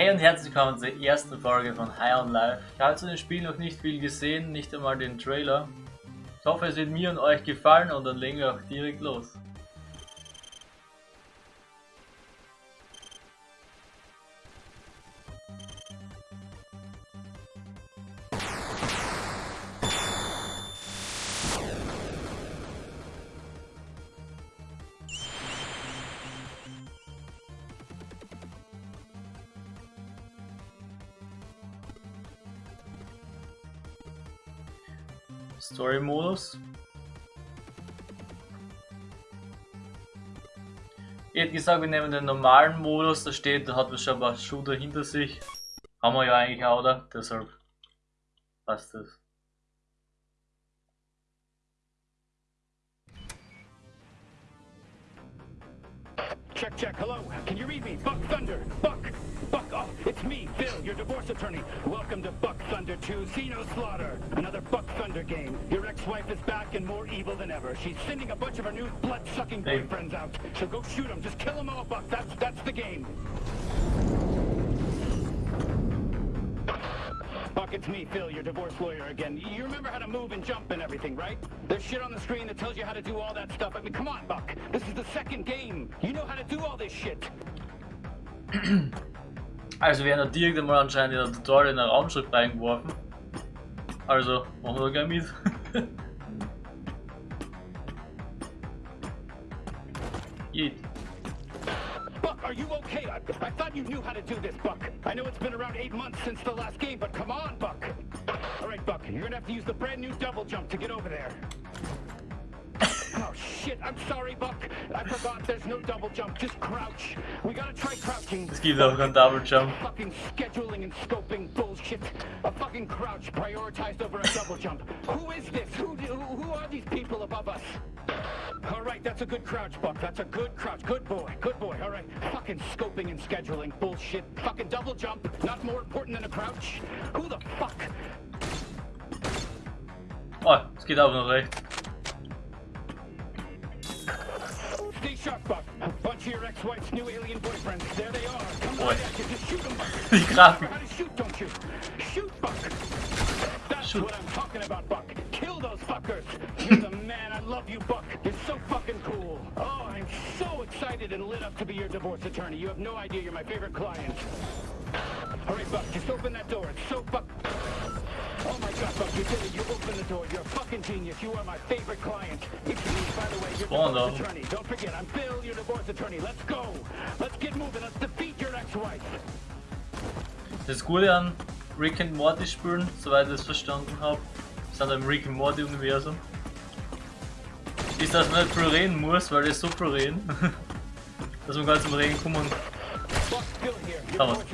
Hey und herzlich willkommen zur ersten Folge von High on Life. Ich habe zu dem Spiel noch nicht viel gesehen, nicht einmal den Trailer. Ich hoffe es wird mir und euch gefallen und dann legen wir auch direkt los. Story-Modus. Ich hätte gesagt, wir nehmen den normalen Modus, da steht, da hat man schon ein paar Shooter hinter sich. Haben wir ja eigentlich auch, oder? Deshalb passt das. Check, check, hello. Can you read me? Buck Thunder. Buck. Buck, oh, it's me, Phil, your divorce attorney. Welcome to Buck Thunder 2, See No Slaughter. Another Thunder game. Your ex-wife is back and more evil than ever. She's sending a bunch of her new blood-sucking boyfriends out. So go shoot them. Just kill them all, Buck. That's, that's the game. Buck, it's me, Phil, your divorce lawyer again. You remember how to move and jump and everything, right? There's shit on the screen that tells you how to do all that stuff. I mean, come on, Buck. This is the second game. You know how to do all this shit. Also wir haben direkt einmal anscheinend in der Tutorial in ein Raumschiff reingeworfen. Da gleich mit. Yeet. Buck, are you okay? I, I thought you knew how to do this, Buck. I know it's been around eight months since the last game, but come on, Buck. All right, Buck, you're gonna have to use the brand new double jump to get over there. Shit, I'm sorry, Buck. I forgot there's no double jump, just crouch. We gotta try crouching. Es gibt auch keinen Double Jump. Fucking scheduling and scoping bullshit. A fucking crouch prioritized over a double jump. Who is this? Who, who, who are these people above us? All right, that's a good crouch, Buck. That's a good crouch. Good boy. Good boy. All right. Fucking scoping and scheduling bullshit. Fucking double jump. Not more important than a crouch. Who the fuck? Oh, es geht aber noch recht. Boy. right at shoot. Die Grafen. know how to shoot, don't you? Shoot, Buck. That's Shoot. what I'm talking about, Buck. Kill those fuckers. You're the man. I love you, Buck. You're so fucking cool. Oh, I'm so excited and lit up to be your divorce attorney. You have no idea. You're my favorite client. All right, Buck. Just open that door. It's so fuck. Oh my God, Buck, you did it. You opened the door. You're a fucking genius. You are my favorite client. It's me, by the way, your Spawn, divorce though. attorney. Don't forget, I'm Phil, your divorce attorney. Let's go. Let's get moving. Let's defeat your ex-wife. Das Gute an Rick and Morty spielen, soweit ich es verstanden habe, sind im Rick and Morty Universum, ist, dass man nicht viel reden muss, weil das so viel reden, dass man gar zum Reden kommen Buck, Phil here, your Come on. divorce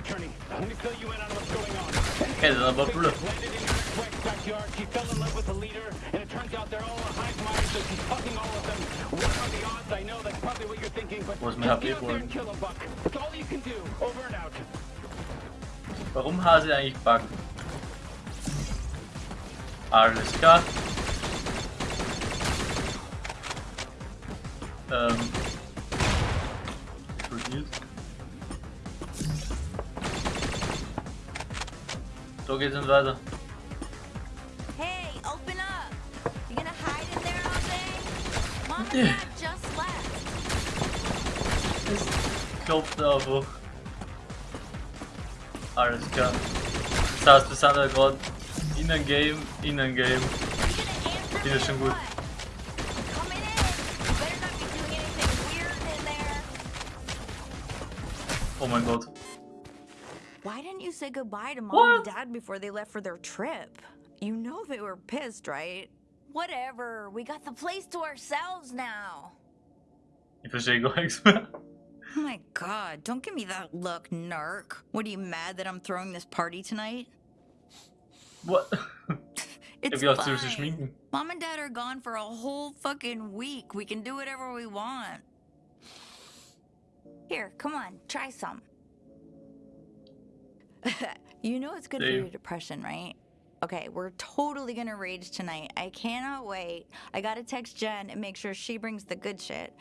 Warum Hase eigentlich backen? Alles klar. Ähm. Explodiert. So geht's dann weiter. Yeah, me schon or gut. what? Coming in. You better not be doing anything weird in there. Oh my god. Why didn't you say goodbye to Mom What? and Dad before they left for their trip? You know they were pissed, right? Whatever. We got the place to ourselves now. Ich verstehe gar nichts mehr. Oh my god, don't give me that look, narc. What are you mad that I'm throwing this party tonight? What? It's hab gedacht, du fine. Mom and Dad are gone for a whole fucking week. We can do whatever we want. Here, come on, try some. you know it's good for your depression, right? Okay, we're totally gonna rage tonight. I cannot wait. I gotta text Jen and make sure she brings the good shit.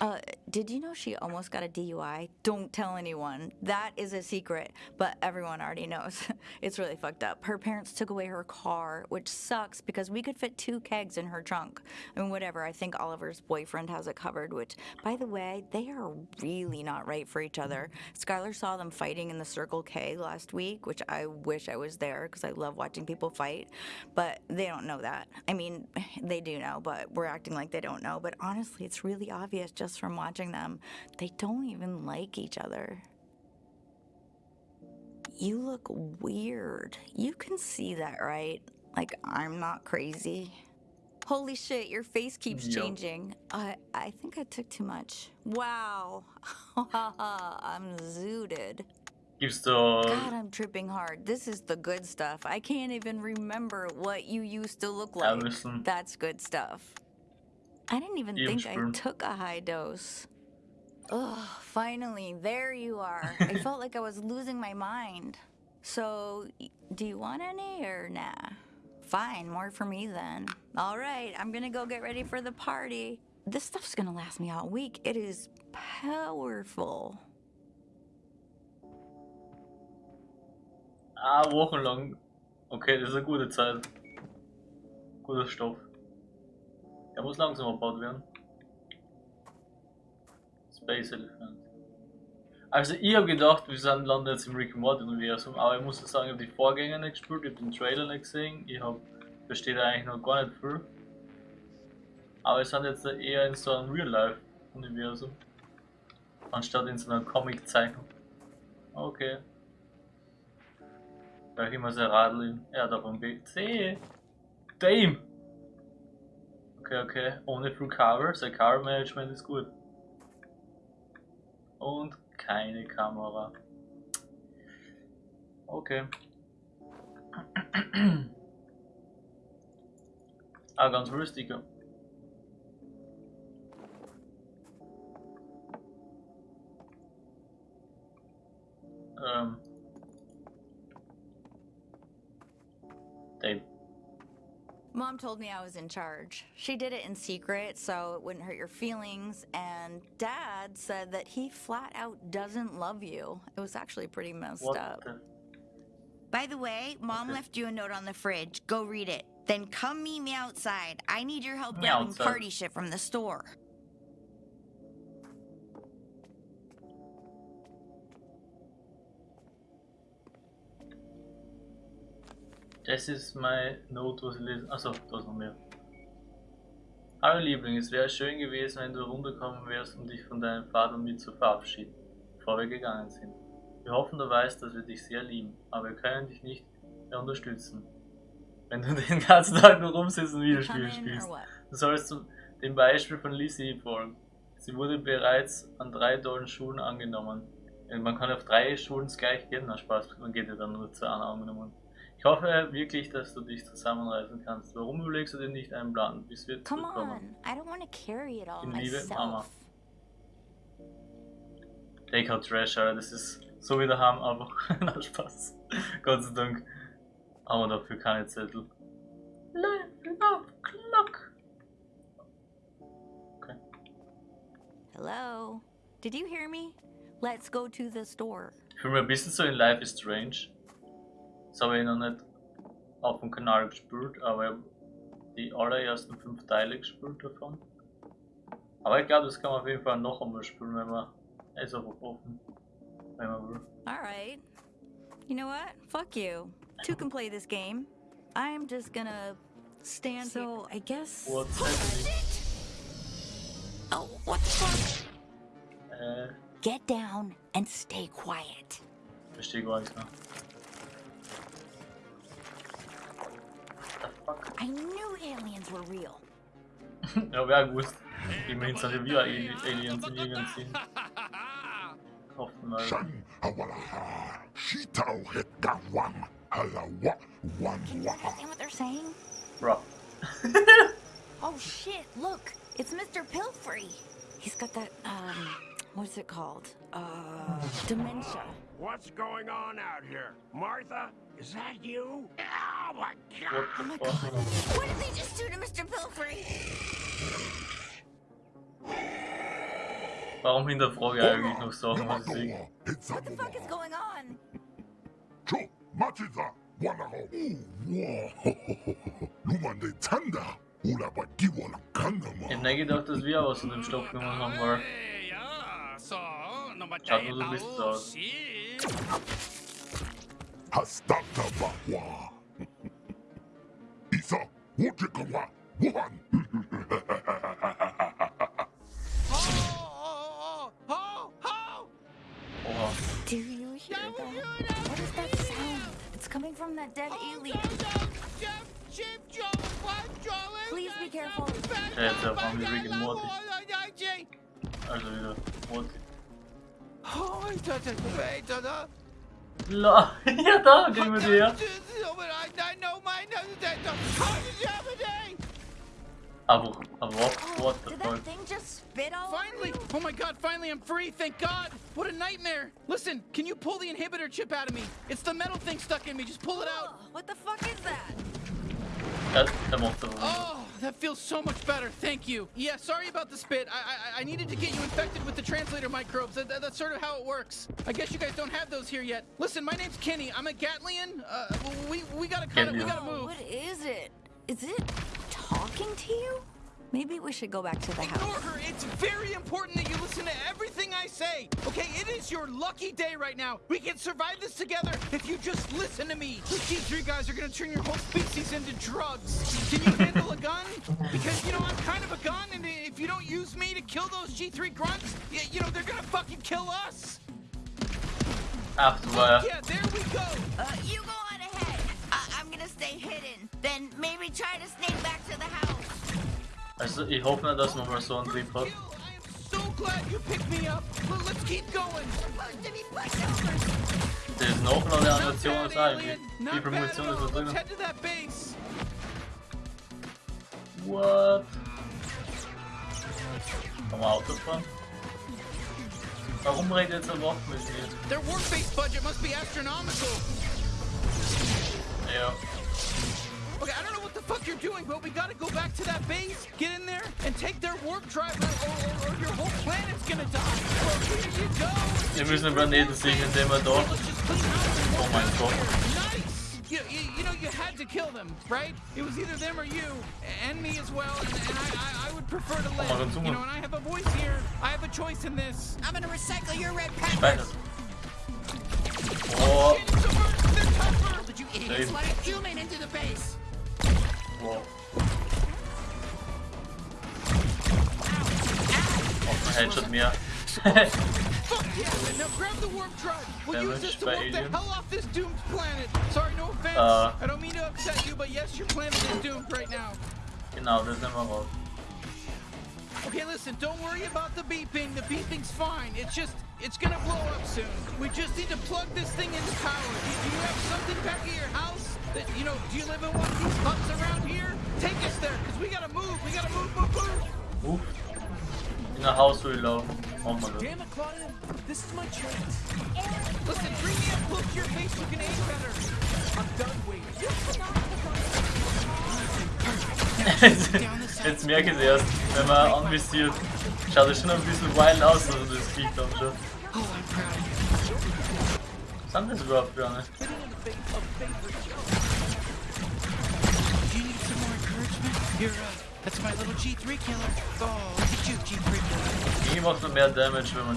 Uh, did you know she almost got a DUI? Don't tell anyone. That is a secret, but everyone already knows. it's really fucked up. Her parents took away her car, which sucks because we could fit two kegs in her trunk. Mean, whatever. I think Oliver's boyfriend has it covered, which, by the way, they are really not right for each other. Skylar saw them fighting in the Circle K last week, which I wish I was there because I love watching people fight, but they don't know that. I mean, they do know, but we're acting like they don't know. But honestly, it's really obvious just from watching them. They don't even like each other. You look weird. You can see that, right? Like, I'm not crazy. Holy shit, your face keeps Yup. changing. I I think I took too much. Wow. I'm zooted. Gibst du. God, I'm tripping hard. This is the good stuff. I can't even remember what you used to look like. That's good stuff. I didn't even think I took a high dose. Ugh, finally, there you are. I felt like I was losing my mind. So, do you want any or nah? Fine, more for me then. All right, I'm gonna go get ready for the party. This stuff's gonna last me all week. It is powerful. Ah, wochenlang. Okay, das ist eine gute Zeit. Guter Stoff. Der muss langsam abgebaut werden. Space Elephant. Also ich habe gedacht, wir sind landen jetzt im Rick Morty Universum, aber ich muss sagen, ich habe die Vorgänger nicht gespielt, ich habe den Trailer nicht gesehen, ich habe verstehe eigentlich noch gar nicht viel. Aber wir sind jetzt eher in so einem Real Life Universum. Anstatt in so einer Comic-Zeichnung. Okay. Gleich immer sehr radeln. Ja, da vom BC. Damn! Okay, okay. Ohne Full Cover. Sein Cover Management ist gut. Und keine Kamera. Okay. ah, ganz ja. Ähm. Mom told me I was in charge. She did it in secret so it wouldn't hurt your feelings. And Dad said that he flat out doesn't love you. It was actually pretty messed What up. By the way, Mom left you a note on the fridge. Go read it. Then come meet me outside. I need your help grabbing outside. party shit from the store. Das ist mein Note, was ich lese. Achso, da ist noch mehr. Hallo Liebling, es wäre schön gewesen, wenn du runterkommen wärst, um dich von deinem Vater und mir zu verabschieden, bevor wir gegangen sind. Wir hoffen, du weißt, dass wir dich sehr lieben, aber wir können dich nicht mehr unterstützen. Wenn du den ganzen Tag nur rumsitzt und Videospiele spielst. Du sollst dem Beispiel von Lizzie folgen. Sie wurde bereits an drei tollen Schulen angenommen. Man kann auf drei Schulen gleich gehen, na Spaß, man geht ja dann nur zu einer angenommen. Ich hoffe wirklich, dass du dich zusammenreißen kannst. Warum überlegst du dir nicht einen Plan, bis wir Come zurückkommen? on. I don't want to carry it all In Liebe, Mama. myself. Take out Trash, Alter, das ist so wie daheim, einfach na Spaß. Gott sei Dank haben wir dafür keine Zettel. Up Clock. Okay. Hello? Did you hear me? Let's go to the store. Ich fühle mich ein bisschen so in Life is Strange. Das habe ich noch nicht auf dem Kanal gespielt, aber ich habe die allerersten fünf Teile gespielt davon. Aber ich glaube, das kann man auf jeden Fall noch einmal spielen, wenn man er ist auch offen, wenn man will. Alright. You know what? Fuck you. Two can play this game. I'm just gonna stand so I guess What's happening? Oh, what the fuck? Äh, Get down and stay quiet. verstehe gar nichts mehr. I knew aliens were real. Ja, wer gewusst. Immerhin sind ja wir Ali- Aliens in irgendeinem Sinn. Hoffen wir. Shan hawalaha, shitao hit gawam, halawa, wan Can you understand what they're saying? Bro. Oh shit, look! It's Mr. Pilfrey! He's got that, um, what's it called? Uh, dementia. What's going on out here? Martha? Is that you? Oh my god! What Oh my the god. What did they just do to Mr. Pilfrey? Warum hinterfrage ich oh. eigentlich noch Sachen, was ich sehe? Yamadoa, it's a What the fuck is going on? Cho, Machiza, Wanaho, Wow, Lumande Tanda, Ula Bagiwala Ich hab Kandama. nicht gedacht, dass wir aus dem Stoff genommen haben, weil Hey, so, nummer Schaut nur so ein bisschen so aus. shit. Hastata Bahwa. Isa, Wojikawa, Wuhan. Oh, oh, oh, oh, oh! Oha. Do you hear Yeah, we that? hear. What is that sound? It's coming from that dead alien. Please be careful. Ja, jetzt erfahren wir Rick and Morty. Also wieder Morty. Oh, ich dachte, wait, da. La, ja da, gehen wir dir. Aber, aber what, Oh, what the did fuck? that thing just spit all Finally! over you? Oh my god, finally I'm free, thank god! What a nightmare! Listen, can you pull the inhibitor chip out of me? It's the metal thing stuck in me, just pull it out! What the fuck is that? Ja, der macht aber. Oh, that feels so much better, thank you. Yeah, sorry about the spit. I I, I needed to get you infected with the translator microbes. That, that- that's sort of how it works. I guess you guys don't have those here yet. Listen, my name's Kenny. I'm a Gatlian. Uh, we, we gotta kind of, we gotta move. what is it? Is it talking to you? Maybe we should go back to the Ignore house. her. It's very important that you listen to everything I say. Okay, it is your lucky day right now. We can survive this together if you just listen to me. These G3 guys are gonna turn your whole species into drugs. Can you handle a gun? Because you know I'm kind of a gun, and if you don't use me to kill those G3 grunts, y- you know they're gonna fucking kill us. Ach du war ja. Yeah, there we go. Uh, you go on ahead. Uh, I'm gonna stay hidden. Then maybe try to sneak back to the house. Also ich hoffe nicht, dass man mal so einen Trip hat. Glad you picked me up. L- let's keep going. Supposed to be pushovers. Das ist noch noch eine Not Animation bad, ist eigentlich. alien. Wie Not viel bad Munition at all. Let's head to that base. What? Kann man Auto fahren? Warum redet jetzt ein Wort mit mir? Their warp-based budget must be astronomical. Ja. Okay, I don't know what the fuck you're doing, but we gotta go back to that base, get in there, and take their warp drive, or, or, or your whole planet's gonna die. Well, here you go. Wir müssen den Planeten sichern, indem wir da. Let's just clean house and Oh walk mein Gott. Nice. You, you, you know, you had to kill them, right? It was either them or you, and me as well, and, and I, I, I would prefer to mal live. ganz You know, and I have a voice here. I have a choice in this. I'm gonna recycle your red Speichert. peppers. Oh, It's a work, they're tougher. Did you idiots let a human into the base? Einen Headshot mehr. Fuck yeah! Now grab the warp drive. We'll use this to walk the hell off this doomed planet. Sorry, no offense. Uh. I don't mean to upset you, but yes, your planet is doomed right now. Genau, das nehmen wir raus. Okay, listen, don't worry about the beeping. The beeping's fine. It's just, it's gonna blow up soon. We just need to plug this thing into power. Do, do you have something back at your house? That, you know, do you live in one of these huts around here? Take us there, because we gotta move. We gotta move, move, move. In der Hausruhe laufen. Machen wir das. Damn it, Claudia. This is my chance. Listen, bring me up close to your face so you can aim better. I'm done waiting. Jetzt merke ich es erst, wenn man anvisiert. Schaut es schon ein bisschen wild aus, also das Vieh dann schon. Oh. Was sind das überhaupt für eine? Fitting in the face of favorite joke. Do you need some more encouragement? You're, uh, that's my little G3 killer. Oh, look at you, G3 killer. Macht man mehr Damage, wenn man.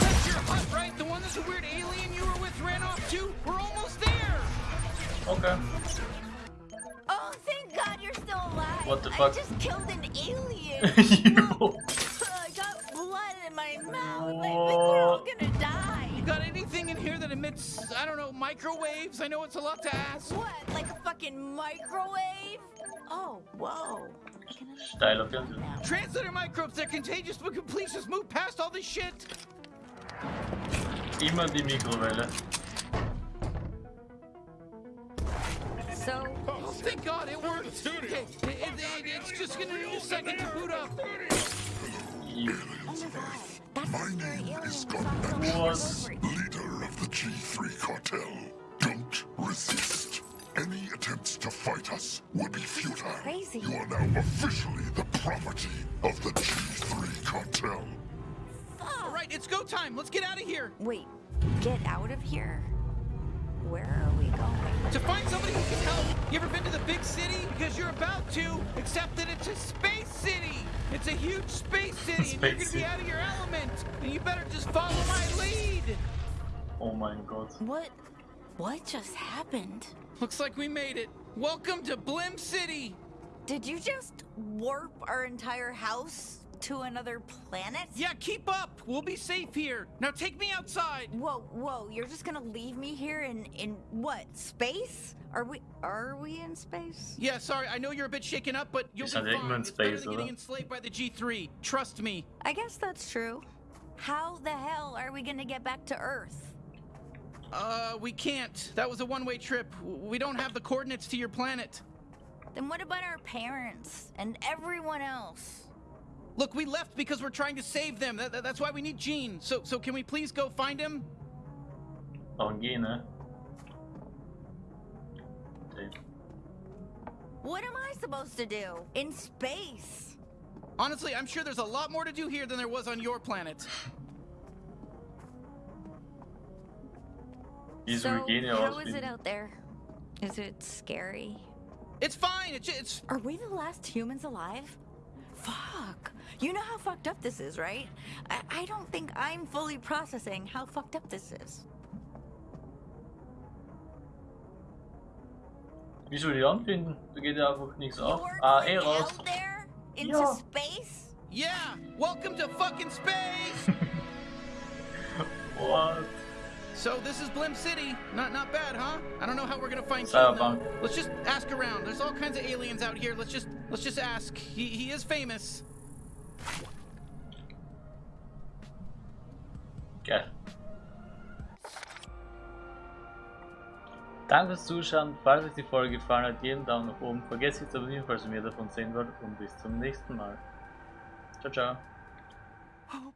That's your hut, right? The one that the weird alien you were with ran off to? We're almost there! Okay. Oh, thank God you're still alive. What the fuck? I just killed an alien. you. I got blood in my mouth. I think we're oh. all gonna die. You got anything in here that emits, I don't know, microwaves? I know it's a lot to ask. What? Like a fucking microwave? Oh, whoa. I can understand Steiler Fernseher. now. Translator microbes, they're contagious, but can please just move past all this shit? Immer die Mikrowelle. So, Oh, thank God, it worked. Okay, it, it, it- it's just gonna need a second to boot up. Eve. oh my My name is we saw from What? Delivery. Leader of of the G3 cartel. Don't resist. Any attempts to fight us will be futile. Crazy. You are now officially the property of the G3 cartel. All right, it's go time. Let's get out of here. Wait, get out of here? Where are we going? To find somebody who can help. You ever been to the big city? Because you're about to, except that it's a space city. It's a huge space city, and you're gonna be out of your element. And you better just follow my lead. Oh my god. What? What just happened? Looks like we made it. Welcome to Blim City. Did you just warp our entire house to another planet? Yeah, keep up. We'll be safe here. Now take me outside. Whoa, whoa, you're just gonna leave me here in in what? Space? Are we are we in space? Yeah, sorry. I know you're a bit shaken up, but you'll Is be fine. Eggman It's better than getting enslaved by the G3. Trust me. I guess that's true. How the hell are we gonna get back to Earth? Uh, we can't. That was a one-way trip. We don't have the coordinates to your planet. Then what about our parents and everyone else? Look, we left because we're trying to save them. That, that- that's why we need Gene. So, so can we please go find him? Darum gehen, ne? Okay. What am I supposed to do in space? Honestly, I'm sure there's a lot more to do here than there was on your planet. Wieso so, gehen ja how aus is it out there? Is it scary? It's fine. It's, it's Are we the last humans alive? Fuck. You know how fucked up this is, right? I, I don't think I'm fully processing how fucked up this is. Wieso die anfinden? Da geht ja einfach nichts auf. Ah, going eh raus. out there into Ja. space? yeah. Welcome to fucking space. What? So this is Blim City. Not not bad, huh? I don't know how we're gonna find Gene, Cyberpunk. though. Let's just ask around. There's all kinds of aliens out here. Let's just let's just ask. He he is famous. Geil. Danke fürs Zuschauen. Falls euch die Folge gefallen hat, jeden Daumen nach oben. Vergesst nicht zu abonnieren, falls ihr mehr davon sehen wollt. Und bis zum nächsten Mal. Ciao, ciao. Oh,